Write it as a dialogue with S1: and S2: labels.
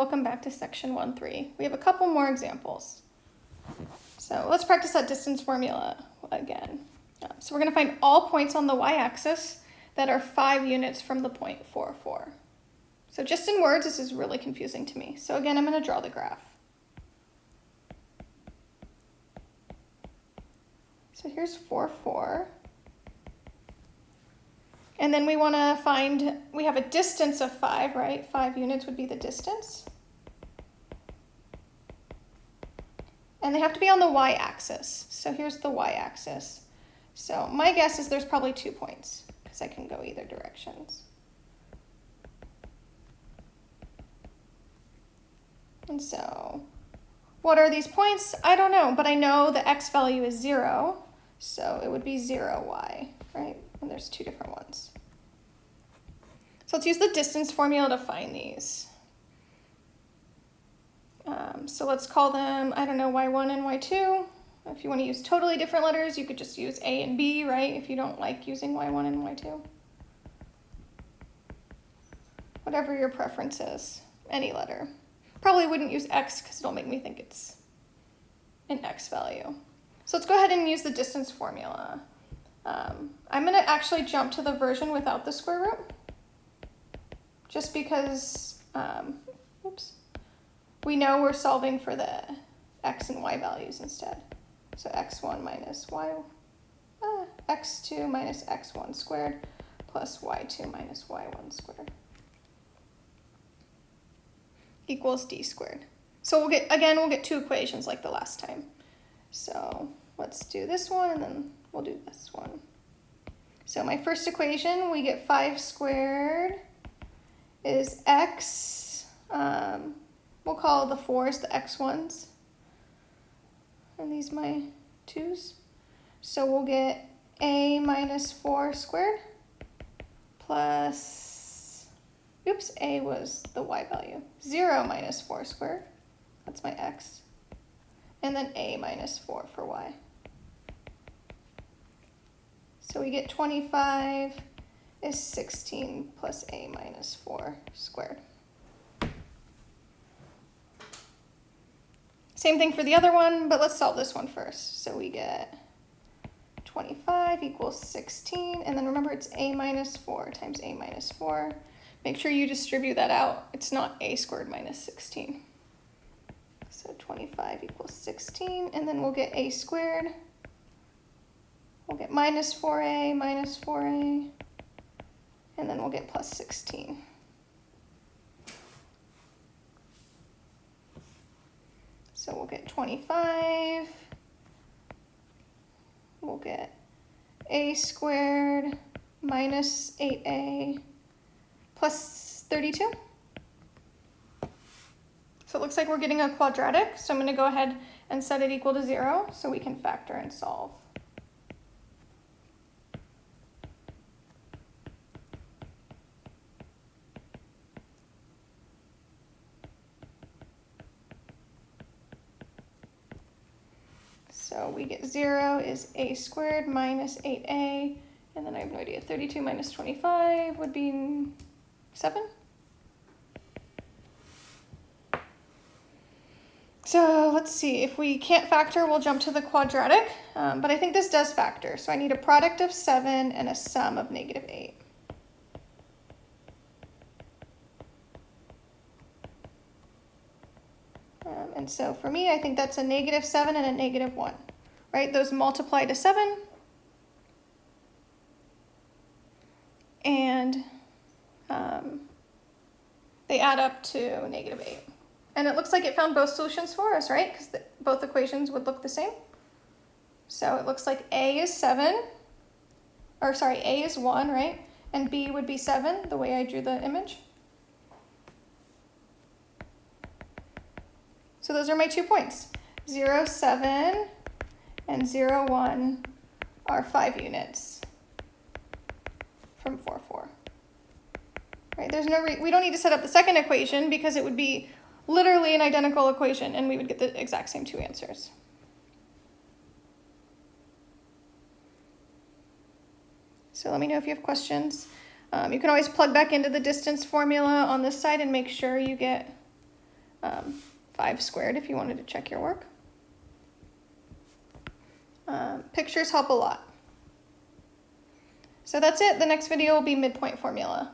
S1: welcome back to section 1-3. We have a couple more examples. So let's practice that distance formula again. Um, so we're going to find all points on the y-axis that are 5 units from the point 4, 4. So just in words, this is really confusing to me. So again, I'm going to draw the graph. So here's 4, 4. And then we want to find, we have a distance of 5, right? 5 units would be the distance. And they have to be on the y-axis. So here's the y-axis. So my guess is there's probably two points because I can go either directions. And so what are these points? I don't know, but I know the x value is 0, so it would be 0y, right? And there's two different ones. So let's use the distance formula to find these. Um, so let's call them, I don't know, y1 and y2. If you want to use totally different letters, you could just use a and b, right? If you don't like using y1 and y2. Whatever your preference is, any letter. Probably wouldn't use x because it'll make me think it's an x value. So let's go ahead and use the distance formula. Um, I'm going to actually jump to the version without the square root, just because, um, we know we're solving for the x and y values instead. So x1 minus y, uh, x2 minus x1 squared plus y2 minus y1 squared equals d squared. So we'll get, again, we'll get two equations like the last time. So let's do this one and then we'll do this one. So my first equation, we get 5 squared is x, um, we'll call the 4s the x ones. And these my 2's. So we'll get a minus 4 squared plus Oops, a was the y value. 0 minus 4 squared, that's my x. And then a minus 4 for y. So we get 25 is 16 plus a minus 4 squared. Same thing for the other one, but let's solve this one first. So we get 25 equals 16, and then remember it's a minus 4 times a minus 4. Make sure you distribute that out. It's not a squared minus 16. So 25 equals 16, and then we'll get a squared. We'll get minus 4a minus 4a, and then we'll get plus 16. So we'll get 25, we'll get a squared minus 8a plus 32. So it looks like we're getting a quadratic, so I'm going to go ahead and set it equal to 0 so we can factor and solve. So we get 0 is a squared minus 8a, and then I have no idea, 32 minus 25 would be seven. So let's see, if we can't factor, we'll jump to the quadratic, um, but I think this does factor. So I need a product of seven and a sum of negative eight. Um, and so for me, I think that's a negative seven and a negative one, right? Those multiply to seven. And um, they add up to negative 8. And it looks like it found both solutions for us, right? Because both equations would look the same. So it looks like A is 7, or sorry, A is 1, right? And B would be 7, the way I drew the image. So those are my two points. 0, 7, and 0, 1 are 5 units from 4, 4 right? There's no, we don't need to set up the second equation because it would be literally an identical equation and we would get the exact same two answers. So let me know if you have questions. Um, you can always plug back into the distance formula on this side and make sure you get um, 5 squared if you wanted to check your work. Um, pictures help a lot. So that's it. The next video will be midpoint formula.